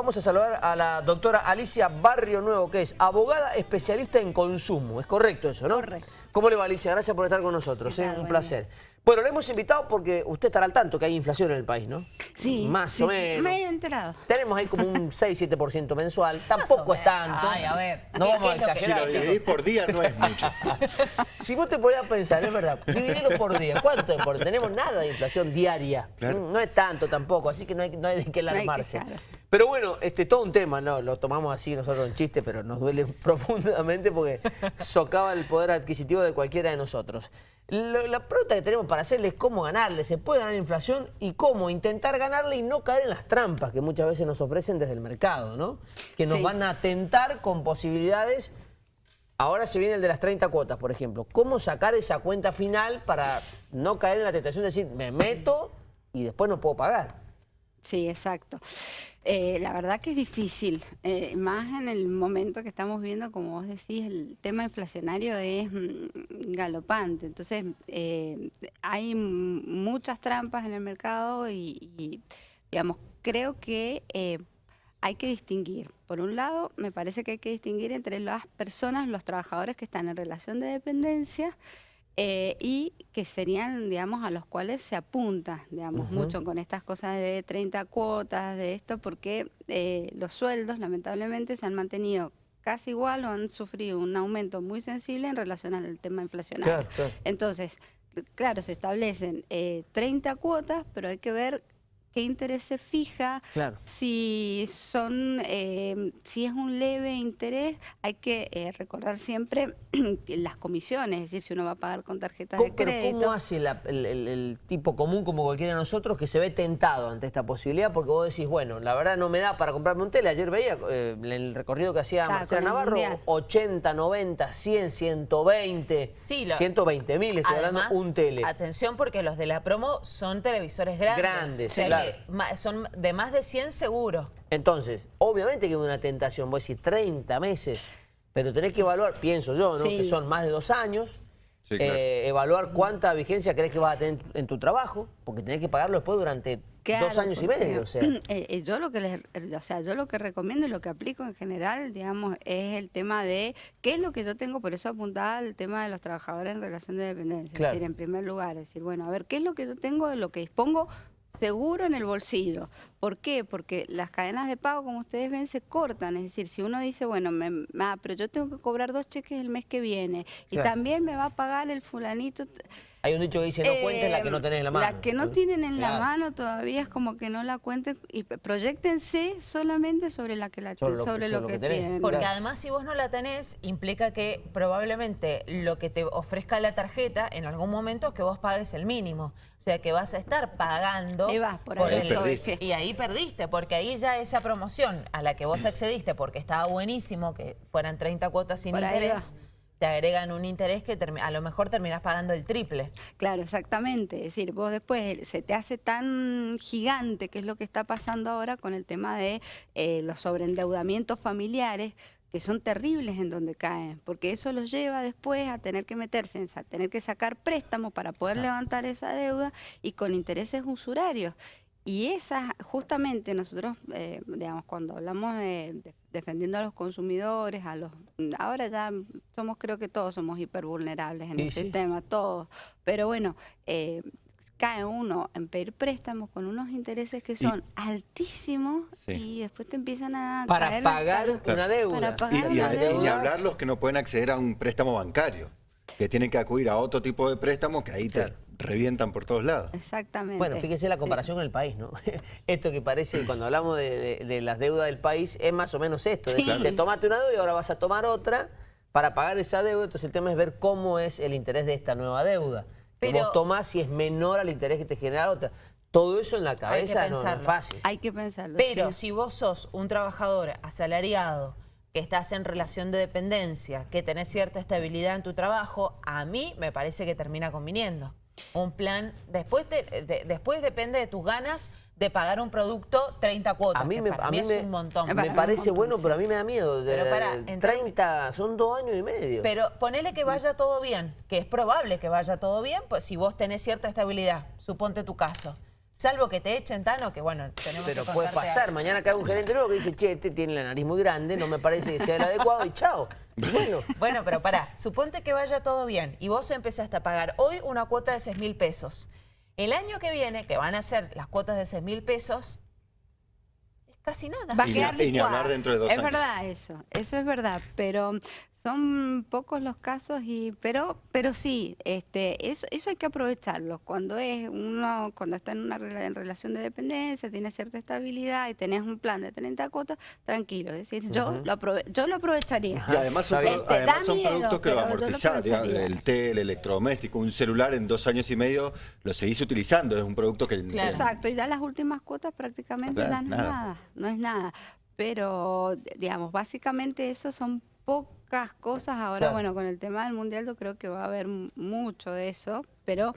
Vamos a saludar a la doctora Alicia Barrio Nuevo, que es abogada especialista en consumo. ¿Es correcto eso, no? Correcto. ¿Cómo le va, Alicia? Gracias por estar con nosotros. ¿Qué ¿eh? Un placer. Bueno, le hemos invitado porque usted estará al tanto que hay inflación en el país, ¿no? Sí. Más sí, o menos. Me he enterado. Tenemos ahí como un 6-7% mensual. Tampoco es tanto. Ay, a ver. No ¿Qué- vamos a lo que- Si exagerar. lo dividís por día no es mucho. Si vos te podías pensar, es verdad, dividirlo por día, ¿cuánto es? Porque tenemos nada de inflación diaria. Claro. Mm, No es tanto tampoco, así que no hay, no hay de qué No hay que- alarmarse. claro. Pero bueno, este, todo un tema, ¿no? Lo tomamos así nosotros en chiste, pero nos duele profundamente porque socava el poder adquisitivo de cualquiera de nosotros. Lo- la pregunta que tenemos para hacerle es cómo ganarle, se puede ganar inflación y cómo intentar ganarle y no caer en las trampas que muchas veces nos ofrecen desde el mercado, ¿no? Que nos Sí. van a tentar con posibilidades Ahora se viene el de las 30 cuotas, por ejemplo. ¿Cómo sacar esa cuenta final para no caer en la tentación de decir, me meto y después no puedo pagar? Sí, exacto. Eh, la verdad que es difícil, eh, más en el momento que estamos viendo, como vos decís, el tema inflacionario es mm, galopante. Entonces, eh, hay muchas trampas en el mercado y, y, digamos, creo que eh, hay que distinguir. Por un lado, me parece que hay que distinguir entre las personas, los trabajadores que están en relación de dependencia eh, y que serían, digamos, a los cuales se apunta, digamos, mucho con estas cosas de 30 cuotas, de esto, porque eh, los sueldos, lamentablemente, se han mantenido casi igual o han sufrido un aumento muy sensible en relación al tema inflacionario. Claro, claro. Entonces, claro, se establecen eh, 30 cuotas, pero hay que ver qué interés se fija, Claro. si son, eh, si es un leve interés, hay que eh, recordar siempre las comisiones, es decir, si uno va a pagar con tarjetas de ¿Cómo, pero crédito. ¿Cómo hace la- el, el- el tipo común como cualquiera de nosotros que se ve tentado ante esta posibilidad? Porque vos decís, bueno, la verdad no me da para comprarme un tele. Ayer veía eh, el recorrido que hacía Claro, Marcela Navarro, Mundial. 80, 90, 100, 120, Sí, lo- 120 mil, estoy Además, hablando un tele. atención porque los de la promo son televisores grandes. Grandes, o sea claro. Son de más de 100 seguro. Entonces, obviamente que es una tentación, vos decís 30 meses, pero tenés que evaluar, pienso yo, ¿no? Sí. que son más de dos años, Sí, claro. eh, evaluar cuánta vigencia crees que vas a tener en tu trabajo, porque tenés que pagarlo después durante Claro, dos años y medio. O sea. eh, eh, yo lo que les, o sea, yo lo que recomiendo y lo que aplico en general, digamos, es el tema de qué es lo que yo tengo, por eso apuntaba al tema de los trabajadores en relación de dependencia. Claro. Es decir, en primer lugar, es decir, bueno, a ver, ¿qué es lo que yo tengo de lo que dispongo? Seguro en el bolsillo. ¿Por qué? Porque las cadenas de pago, como ustedes ven, se cortan. Es decir, si uno dice, bueno, me, ah, pero yo tengo que cobrar dos cheques el mes que viene y también me va a pagar el fulanito. Hay un dicho que dice, no cuentes la que no tenés en la mano. La que no tienen en la mano todavía es como que no la cuenten y proyectense solamente sobre la que la Sobre lo- sobre lo, sobre lo que, que tienen. Porque Claro. además si vos no la tenés, implica que probablemente lo que te ofrezca la tarjeta en algún momento es que vos pagues el mínimo. O sea que vas a estar pagando vas, por ahí Ahí perdiste. y ahí perdiste, porque ahí ya esa promoción a la que vos accediste porque estaba buenísimo, que fueran 30 cuotas sin Por ahí interés, te agregan un interés que a lo mejor terminás pagando el triple. Claro, exactamente. Es decir, vos después se te hace tan gigante, que es lo que está pasando ahora con el tema de eh, los sobreendeudamientos familiares, que son terribles en donde caen, porque eso los lleva después a tener que meterse, en, sa- tener que sacar préstamos para poder levantar esa deuda y con intereses usurarios. Y esas, justamente nosotros, eh, digamos, cuando hablamos de, de- defendiendo a los consumidores, a los ahora ya somos, creo que todos somos hipervulnerables en Sí, el sí. sistema, todos. Pero bueno, eh, cae uno en pedir préstamos con unos intereses que son altísimos Sí. y después te empiezan a Para caer pagar una deuda. Para Y, pagar y- una y deuda. ni hablar los que no pueden acceder a un préstamo bancario, que tienen que acudir a otro tipo de préstamos que ahí te. Revientan por todos lados. Exactamente. Bueno, fíjese la Sí. comparación con el país, ¿no? Esto que parece, cuando hablamos de, de- de las deudas del país, es más o menos esto. Es Sí. decir, te tomaste una deuda y ahora vas a tomar otra para pagar esa deuda. Entonces el tema es ver cómo es el interés de esta nueva deuda. Que Pero- vos tomás si es menor al interés que te genera otra. Todo eso en la cabeza no, no es fácil. Hay que pensarlo. Pero sí. si vos sos un trabajador asalariado, que estás en relación de dependencia, que tenés cierta estabilidad en tu trabajo, a mí me parece que termina conviniendo. Un plan, después, de- de- después depende de tus ganas de pagar un producto 30 cuotas, A mí que me, para a mí mí es me, un montón. me parece montón, bueno, sí. pero a mí me da miedo. Pero para, en 30, son dos años y medio. Pero ponele que vaya todo bien, que es probable que vaya todo bien, pues si vos tenés cierta estabilidad, suponte tu caso. Salvo que te echen, Tano, que bueno, tenemos Pero que puede pasar, algo. mañana cae un gerente nuevo que dice, che, este tiene la nariz muy grande, no me parece que sea el adecuado y chao. Bueno, Bueno, pero pará, suponte que vaya todo bien y vos empezaste a pagar hoy una cuota de 6 mil pesos. El año que viene, que van a ser las cuotas de 6 mil pesos, es casi nada. Va a Y ni- quedar y ni licuada. hablar dentro de dos es años. verdad eso, eso es verdad, pero son pocos los casos y pero pero sí, este eso eso hay que aprovecharlo. Cuando es uno cuando está en una en relación de dependencia, tiene cierta estabilidad y tenés un plan de 30 cuotas, tranquilo, es decir, yo lo aprove- yo lo aprovecharía. Y además son. Este, además miedo, productos que lo amortizás, el té, el electrodoméstico, un celular en dos años y medio lo seguís utilizando, es un producto que... Claro. Exacto, y ya las últimas cuotas prácticamente ya no es nada. nada, no es nada. Pero, digamos, básicamente eso son pocas cosas. Ahora, Claro. bueno, con el tema del mundial yo creo que va a haber mucho de eso, pero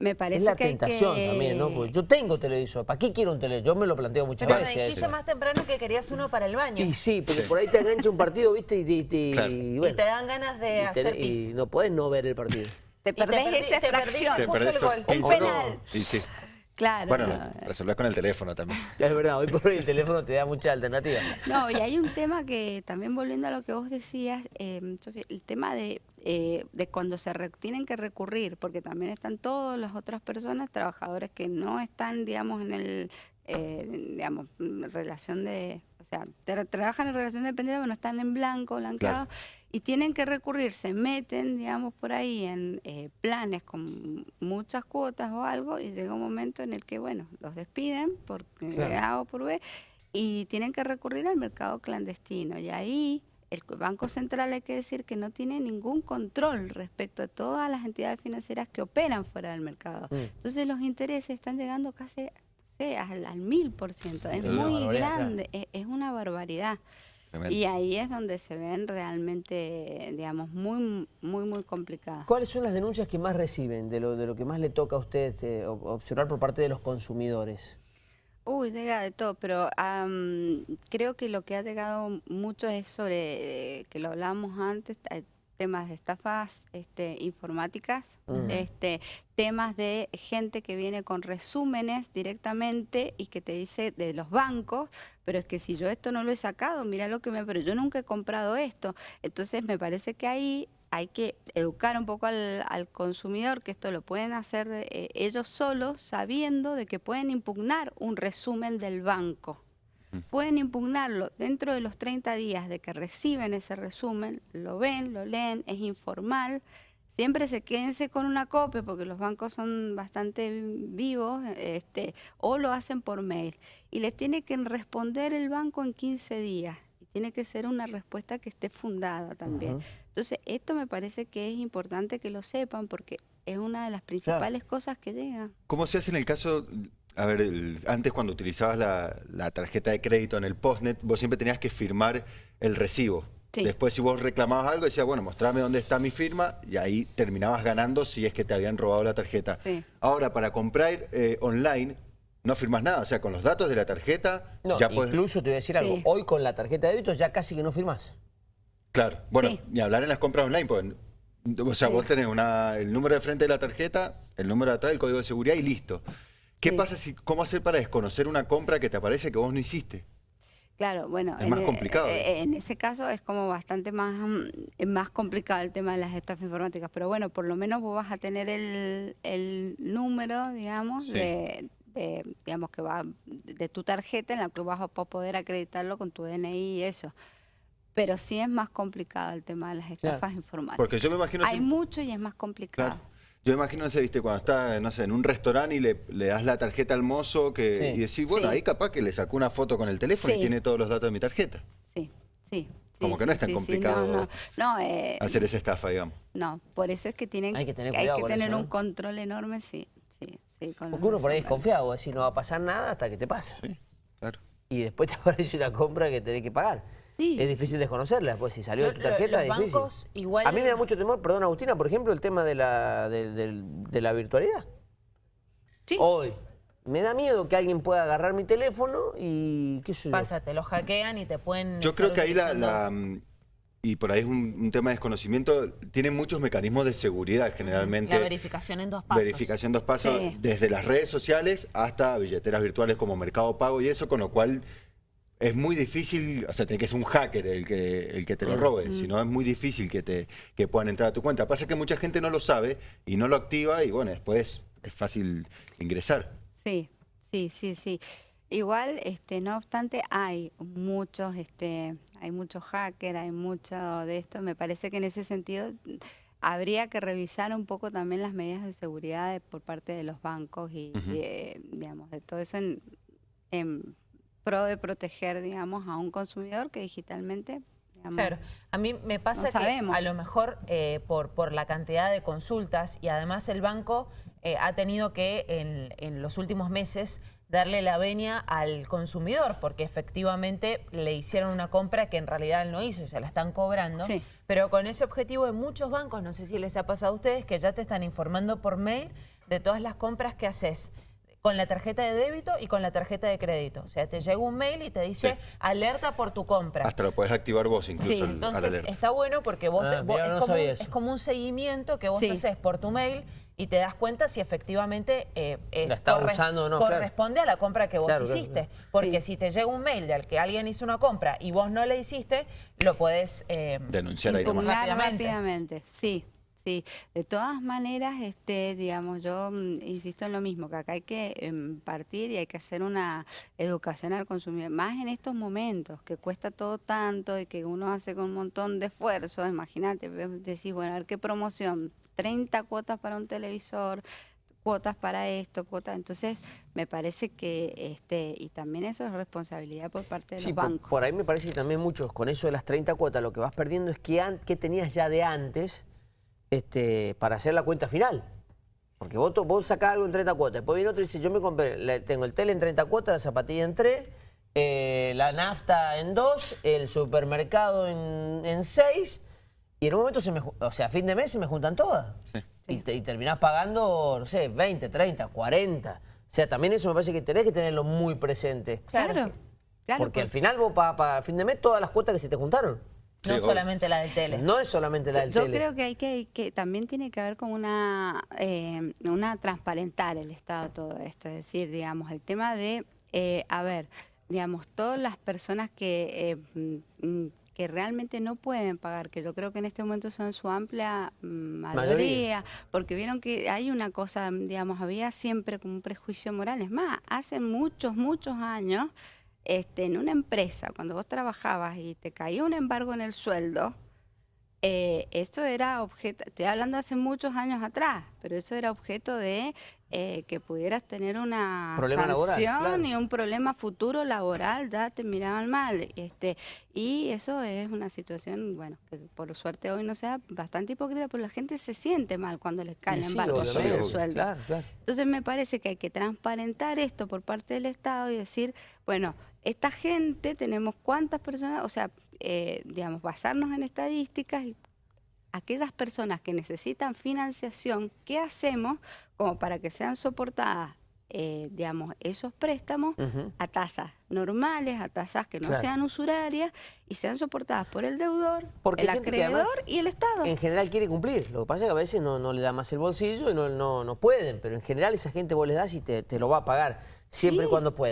me parece es la que hay tentación que- también, ¿no? Porque yo tengo televisor, ¿para qué quiero un televisor? Yo me lo planteo muchas Pero me veces. dijiste eso. más temprano que querías uno para el baño. Y sí, porque por ahí te engancha un partido, ¿viste? Y, y- y- Claro. y Y bueno, te dan ganas de y hacer pis. y no podés no ver el partido. Te Y te perdés esa te. Te perdés el gol. 15 penal. Y sí. Claro. Bueno, no, resolvés con el teléfono también. Es verdad, hoy por hoy el teléfono te da muchas alternativas. No, y hay un tema que también volviendo a lo que vos decías, eh, Sofía, el tema de, eh, de cuando se re- tienen que recurrir, porque también están todas las otras personas, trabajadores que no están, digamos, en el, eh, digamos, relación de, o sea, tra- trabajan en relación de dependencia, pero no están en blanco, blanqueados, y tienen que recurrir, se meten, digamos, por ahí en eh, planes con muchas cuotas o algo, y llega un momento en el que, bueno, los despiden por Claro. A o por B, y tienen que recurrir al mercado clandestino. Y ahí el Banco Central hay que decir que no tiene ningún control respecto a todas las entidades financieras que operan fuera del mercado. Mm. Entonces los intereses están llegando casi no sé, al, mil por ciento. Es muy grande, es, es una barbaridad. Tremendo. Y ahí es donde se ven realmente, digamos, muy, muy, muy complicadas. ¿Cuáles son las denuncias que más reciben de lo, de lo que más le toca a usted este, ob- observar por parte de los consumidores? Uy, llega de todo, pero am, creo que lo que ha llegado mucho es sobre, eh, que lo hablábamos antes, eh, temas de estafas este, informáticas, Mm. este, temas de gente que viene con resúmenes directamente y que te dice de los bancos, pero es que si yo esto no lo he sacado, mira lo que me, pero yo nunca he comprado esto. Entonces me parece que ahí hay que educar un poco al, al consumidor, que esto lo pueden hacer eh, ellos solos, sabiendo de que pueden impugnar un resumen del banco. Pueden impugnarlo dentro de los 30 días de que reciben ese resumen, lo ven, lo leen, es informal. Siempre se quédense con una copia porque los bancos son bastante vivos, este, o lo hacen por mail. Y les tiene que responder el banco en 15 días. Y tiene que ser una respuesta que esté fundada también. Entonces, esto me parece que es importante que lo sepan porque es una de las principales cosas que llegan. ¿Cómo se hace en el caso, a ver, el- antes cuando utilizabas la, la tarjeta de crédito en el postnet, vos siempre tenías que firmar el recibo? Sí. Después si vos reclamabas algo, decías, bueno, mostrame dónde está mi firma y ahí terminabas ganando si es que te habían robado la tarjeta. Sí. Ahora, para comprar eh, online, no firmas nada. O sea, con los datos de la tarjeta, No, ya puedes... incluso te voy a decir algo, Sí. hoy con la tarjeta de débito ya casi que no firmás. Claro, bueno, Sí. ni hablar en las compras online, pues, o sea, Sí. vos tenés una, el número de frente de la tarjeta, el número de atrás, el código de seguridad y listo. ¿Qué Sí. pasa si, cómo hacer para desconocer una compra que te aparece que vos no hiciste? Claro, bueno, Es más e- complicado. eh, en ese caso es como bastante más, mm, más complicado el tema de las estafas informáticas, pero bueno, por lo menos vos vas a tener el, el número, digamos, Sí. de, de, digamos que va de tu tarjeta en la que vas a po- poder acreditarlo con tu DNI y eso. Pero sí es más complicado el tema de las estafas informáticas. Porque yo me imagino... Hay si- mucho y es más complicado. Claro. Yo imagino, no sé, viste, cuando estás, no sé, en un restaurante y le, le das la tarjeta al mozo que, Sí. y decís, bueno, Sí. ahí capaz que le sacó una foto con el teléfono y tiene todos los datos de mi tarjeta. Sí, sí. sí, Como que no es tan sí, sí, complicado no, no, no, eh, Hacer esa estafa, digamos. No, por eso es que tienen Hay que tener hay cuidado que con tener eso, un ¿no? control enorme, sí, sí, sí. con Porque uno por ahí es resúmenes. confiado, vos decís, no va a pasar nada hasta que te pasa. Sí, claro. Y después te aparece una compra que tenés que pagar. Sí. Es difícil desconocerla, después si salió Yo- de tu tarjeta es difícil. bancos igual- A mí me da mucho temor, perdón Agustina, por ejemplo, el tema de la, de, de- de la virtualidad. Sí. Hoy. Me da miedo que alguien pueda agarrar mi teléfono y qué sé yo. Pasa, te lo hackean y te pueden... Yo creo que ahí la, y por ahí es un, un tema de desconocimiento, tienen muchos mecanismos de seguridad generalmente. La verificación en dos pasos. Verificación dos pasos, Sí. desde las redes sociales hasta billeteras virtuales como Mercado Pago y eso, con lo cual es muy difícil, o sea, tiene que ser un hacker el que, el que te lo robe, si no es muy difícil que, te, que puedan entrar a tu cuenta. Pasa que mucha gente no lo sabe y no lo activa y bueno, después es fácil ingresar. Sí, sí, sí, sí. Igual, este, no obstante, hay muchos, este, hay muchos hackers, hay mucho de esto. Me parece que en ese sentido mm, habría que revisar un poco también las medidas de seguridad de- por parte de los bancos y, eh, digamos, de todo eso en, en pro de proteger, digamos, a un consumidor que digitalmente, Claro, a mí me pasa que sabemos. a lo mejor eh, por, por la cantidad de consultas y además el banco eh, ha tenido que en, en los últimos meses darle la venia al consumidor porque efectivamente le hicieron una compra que en realidad él no hizo y se la están cobrando. Sí. Pero con ese objetivo de muchos bancos, no sé si les ha pasado a ustedes, que ya te están informando por mail de todas las compras que haces con la tarjeta de débito y con la tarjeta de crédito. O sea, te llega un mail y te dice Sí. alerta por tu compra. Hasta lo puedes activar vos incluso Sí. Entonces está bueno porque vos, Ah, te- vos- es, no como un, sabía eso. es como un seguimiento que vos Sí. haces por tu mail y te das cuenta si efectivamente eh, es La está usando o no, claro. corresponde a la compra que vos Claro, hiciste. claro. Porque Sí. si te llega un mail del que alguien hizo una compra y vos no le hiciste, lo podés eh, Denunciar ahí Rápidamente. rápidamente. Sí, sí. De todas maneras, este, digamos, yo mm, insisto en lo mismo, que acá hay que em, partir y hay que hacer una educación al consumidor, más en estos momentos, que cuesta todo tanto y que uno hace con un montón de esfuerzo, imagínate, decís, bueno, a ver qué promoción, 30 cuotas para un televisor, cuotas para esto, cuotas, entonces me parece que, este, y también eso es responsabilidad por parte de Sí, los por, bancos. por ahí me parece que también muchos, con eso de las 30 cuotas, lo que vas perdiendo es que, que tenías ya de antes este, para hacer la cuenta final. Porque vos, vos sacás algo en 30 cuotas, después viene otro y dice, yo me compré, le- tengo el tele en 30 cuotas, la zapatilla en 3, la nafta en 2, el supermercado en, en 6, y en un momento, se me, o sea, a fin de mes se me juntan todas. Sí. Y, te- y terminás pagando, no sé, 20, 30, 40. O sea, también eso me parece que tenés que tenerlo muy presente. Claro, claro. Porque al final vos pagas para fin de mes todas las cuotas que se te juntaron. No Sí, solamente la del tele. No es solamente la del Yo tele. creo que hay que, que también tiene que haber como una, eh, una transparentar el Estado todo esto, es decir, digamos, el tema de, eh, a ver, digamos, todas las personas que, eh, mm, que realmente no pueden pagar, que yo creo que en este momento son su amplia mm, mayoría, Mayoría. porque vieron que hay una cosa, digamos, había siempre como un prejuicio moral, es más, hace muchos, muchos años, este, en una empresa, cuando vos trabajabas y te caía un embargo en el sueldo, eh, eso era objeto, estoy hablando hace muchos años atrás, pero eso era objeto de eh, que pudieras tener una laboral, sanción claro. y un problema futuro laboral, ya te miraban mal. Este, y eso es una situación, bueno, que por suerte hoy no sea bastante hipócrita, pero la gente se siente mal cuando les cae Y el sí, sobre obviamente, el sueldo. Claro, claro. Entonces me parece que hay que transparentar esto por parte del Estado y decir, bueno, esta gente tenemos cuántas personas, o sea, eh, digamos, basarnos en estadísticas y aquellas personas que necesitan financiación, ¿qué hacemos como para que sean soportadas, eh, digamos, esos préstamos a tasas normales, a tasas que no Claro. sean usurarias y sean soportadas por el deudor, Porque el acreedor y el Estado? En general quiere cumplir. Lo que pasa es que a veces no, no le da más el bolsillo y no, no, no pueden. Pero en general esa gente vos le das y te, te lo va a pagar. Siempre y Sí. cuando pueda.